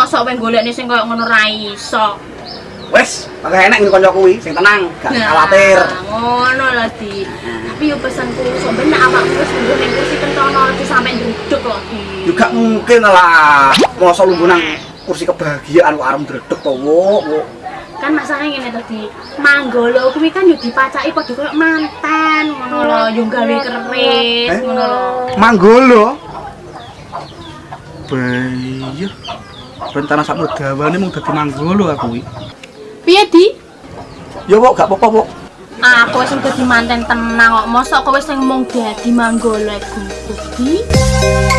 mosok wong golekne sing koyo ngono ra iso. Wes, pakai enak ini konco kuwi, sing tenang, gak Nah, khawatir. Ngono lah di. Tapi yo pesanku sampe nek awakmu wis lungguh ning kursi kentono aja sampe nduduk loh di. Juga mungkin lah, masa lu nang kursi kebahagiaan kok arem dredeg to, wo, wo. Kan masalahnya ngene tadi, manggolo kuwi kan yo dipacaki padha koyo mantan ngono lho, yo gawe keris Eh? ngono lho. Manggolo. Bayi. Rencana sak dawane mung dadi manggolo aku iki. Piye di? Ya kok gak apa-apa, Pok. Aku wis dadi manten tenang kok, mosok kowe sing mung dadi manggolo iku. Di.